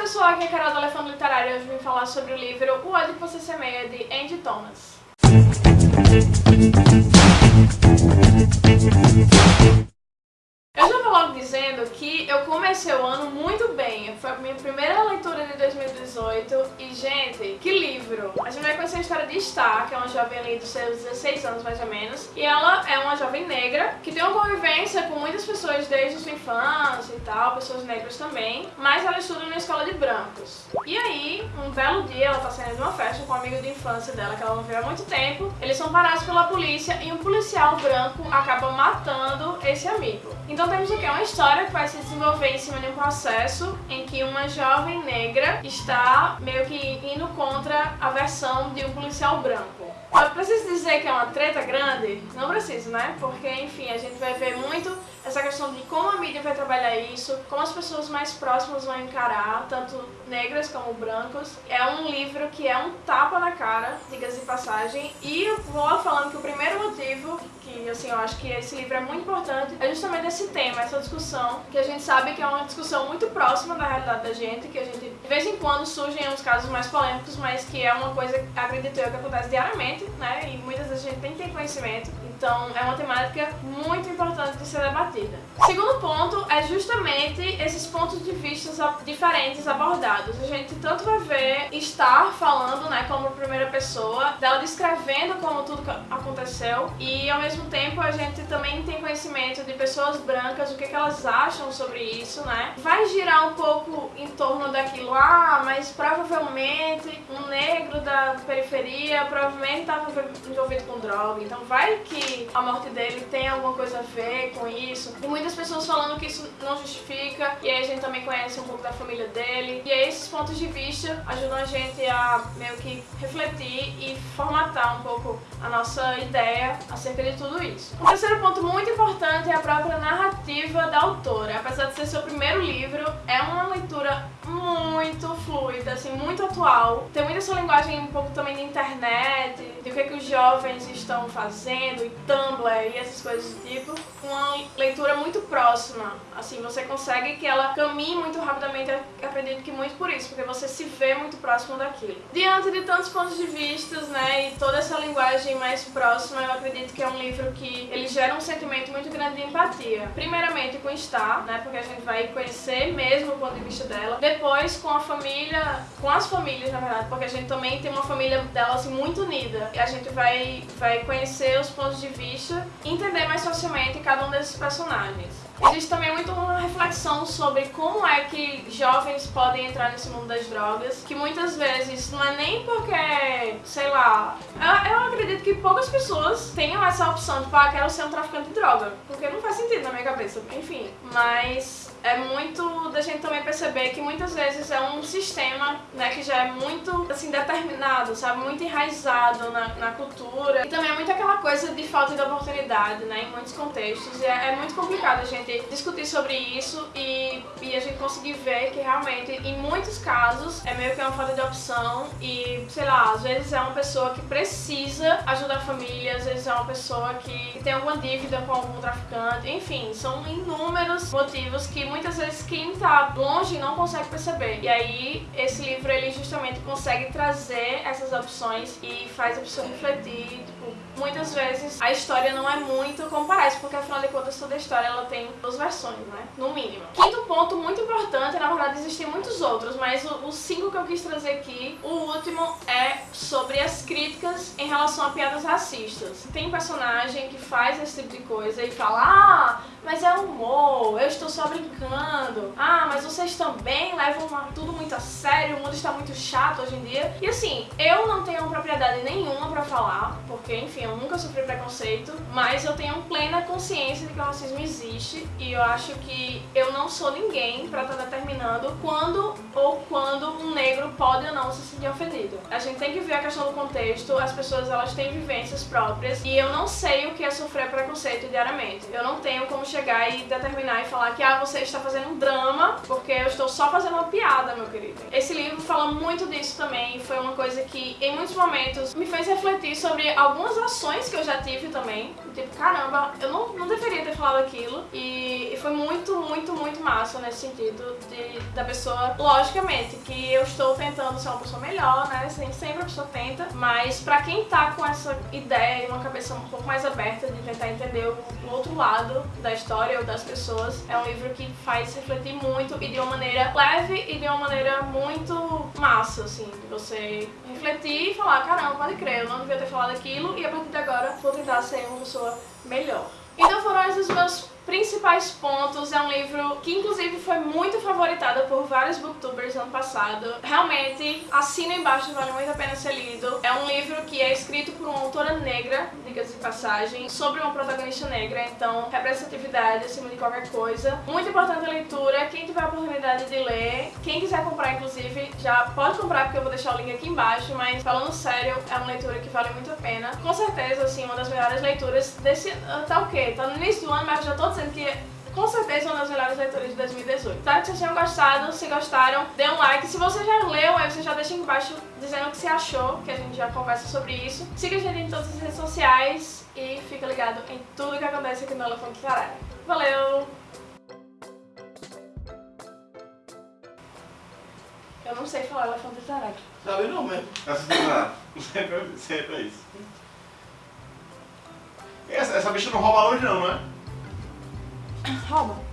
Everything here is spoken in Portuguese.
pessoal, aqui é a Carol do Elefante Literário e hoje vim falar sobre o livro O Ódio que Você Semeia, de Andy Thomas. Eu já vou logo dizendo que eu comecei o ano muito bem. Foi a minha primeira leitura de 2018 e, gente, que livro! A gente vai conhecer a história de Star, que é uma jovem ali dos seus 16 anos mais ou menos, e ela é uma jovem negra tem uma convivência com muitas pessoas desde sua infância e tal, pessoas negras também, mas ela estuda numa escola de brancos. E aí, um belo dia, ela tá saindo de uma festa com um amigo de infância dela que ela não viu há muito tempo, eles são parados pela polícia e um policial branco acaba matando esse amigo. Então temos aqui uma história que vai se desenvolver em cima de um processo em que uma jovem negra está meio que indo contra a versão de um policial branco. Eu preciso dizer que é uma treta grande? Não preciso, né? Porque, enfim, a gente vai ver muito essa questão de como a mídia vai trabalhar isso, como as pessoas mais próximas vão encarar, tanto negras como brancos. É um livro que é um tapa na cara, diga-se de passagem, e eu vou falando que o primeiro motivo que assim, eu acho que esse livro é muito importante é justamente esse tema, essa discussão, que a gente sabe que é uma discussão muito próxima da realidade da gente, que a gente, de vez em quando, surgem uns casos mais polêmicos, mas que é uma coisa, acredito eu, que acontece diariamente, né, e muitas vezes a gente tem que ter conhecimento, então é uma temática muito importante ser debatida. Segundo ponto é justamente esses pontos de vista diferentes abordados. A gente tanto vai ver estar falando, né, como primeira pessoa, dela descrevendo como tudo aconteceu e ao mesmo tempo a gente também tem conhecimento de pessoas brancas, o que, que elas acham sobre isso, né? Vai girar um pouco em torno daquilo, ah, mas provavelmente um negro da periferia provavelmente estava envolvido com droga, então vai que a morte dele tem alguma coisa a ver com isso. E muitas pessoas falando que isso não justifica, e aí a gente também conhece um pouco da família dele. E aí esses pontos de vista ajudam a gente a meio que refletir e formatar um pouco a nossa ideia acerca de tudo isso. Um terceiro ponto muito importante é a própria narrativa da autora. Apesar de ser seu primeiro livro, é uma leitura muito fluida, assim, muito atual. Tem muita essa linguagem um pouco também de internet, de o que, é que os jovens estão fazendo, e Tumblr e essas coisas do tipo. Uma leitura muito próxima, assim, você consegue que ela caminhe muito rapidamente, acredito que muito por isso, porque você se vê muito próximo daquilo. Diante de tantos pontos de vista, né, e toda essa linguagem mais próxima, eu acredito que é um livro que ele gera um sentimento muito grande de empatia. Primeiramente com Star, né, porque a gente vai conhecer mesmo o ponto de vista dela. Depois com a família, com as famílias, na verdade, porque a gente também tem uma família dela assim muito unida. E a gente vai, vai conhecer os pontos de vista entender mais facilmente cada um desses personagens. Existe também muito uma reflexão sobre como é que jovens podem entrar nesse mundo das drogas, que muitas vezes não é nem porque, sei lá, eu, eu acredito que poucas pessoas tenham essa opção de, ah, quero ser um traficante de droga, porque não faz sentido na minha cabeça, enfim, mas é muito da gente também perceber que muitas vezes é um sistema né, que já é muito assim determinado, sabe, muito enraizado na, na cultura. E também é muito aquela coisa de falta de oportunidade, né, em muitos contextos. E é, é muito complicado a gente discutir sobre isso e, e a gente conseguir ver que realmente, em muitos casos, é meio que uma falta de opção. E, sei lá, às vezes é uma pessoa que precisa ajudar a família, às vezes é uma pessoa que tem alguma dívida com algum traficante, enfim, são inúmeros motivos que muitas vezes quem tá longe não consegue perceber. E aí, esse livro, ele justamente consegue trazer essas opções e faz a pessoa refletir, tipo, muitas vezes a história não é muito como parece, porque afinal de contas toda história ela tem duas versões, né? No mínimo. Quinto ponto muito importante, na verdade existem muitos outros, mas os cinco que eu quis trazer aqui, o críticas em relação a piadas racistas. Tem personagem que faz esse tipo de coisa e fala, ah, mas é humor, eu estou só brincando. Ah, mas vocês também levam tudo muito a sério, o mundo está muito chato hoje em dia. E assim, eu não tenho propriedade nenhuma pra falar, porque enfim, eu nunca sofri preconceito, mas eu tenho plena consciência de que o racismo existe e eu acho que eu não sou ninguém pra estar tá determinando quando ou quando um negro pode ou não se sentir ofendido. A gente tem que ver a questão do contexto, as pessoas elas têm vivências próprias e eu não sei o que é sofrer preconceito diariamente. Eu não tenho como chegar e determinar e falar que ah, você está fazendo um drama, porque eu estou só fazendo uma piada, meu querido. Esse livro fala muito disso também, foi uma coisa que em muitos momentos me fez refletir sobre algumas ações que eu já tive também. Tipo, caramba, eu não, não deveria ter falado aquilo. E, e foi muito, muito, muito massa nesse sentido de, da pessoa, logicamente, que eu estou tentando ser uma pessoa melhor, né? Sempre a pessoa tenta, mas pra quem tá com essa ideia e uma cabeça um pouco mais aberta de tentar entender o, o outro lado da história ou das pessoas, é um livro que faz refletir muito e de uma maneira leve e de uma maneira muito massa, assim, de você refletir e falar, caramba, pode crer, eu não devia ter falado aquilo e a partir de agora vou tentar ser uma pessoa melhor. Então foram esses meus principais pontos. É um livro que inclusive foi muito favoritado por vários booktubers ano passado. Realmente, assina embaixo, vale muito a pena ser lido. É um livro que é escrito por uma autora negra, diga-se de passagem, sobre uma protagonista negra, então representatividade acima de qualquer coisa. Muito importante a leitura, quem tiver a oportunidade de ler, quem quiser comprar inclusive, já pode comprar porque eu vou deixar o link aqui embaixo, mas falando sério, é uma leitura que vale muito a pena. Com certeza, assim, uma das melhores leituras desse... tá o quê? Tá no início do ano, mas eu já tô dizendo que com certeza uma das melhores leituras de 2018. Espero que vocês tenham gostado, se gostaram, dê um like. Se você já leu, aí você já deixa aqui embaixo dizendo o que você achou, que a gente já conversa sobre isso. Siga a gente em todas as redes sociais e fica ligado em tudo que acontece aqui no Elefante Caralho. Valeu! Eu não sei falar elefante tarado. Sabe não. Sempre, sempre é isso. Essa, essa bicha não rouba longe não, não é? Rouba.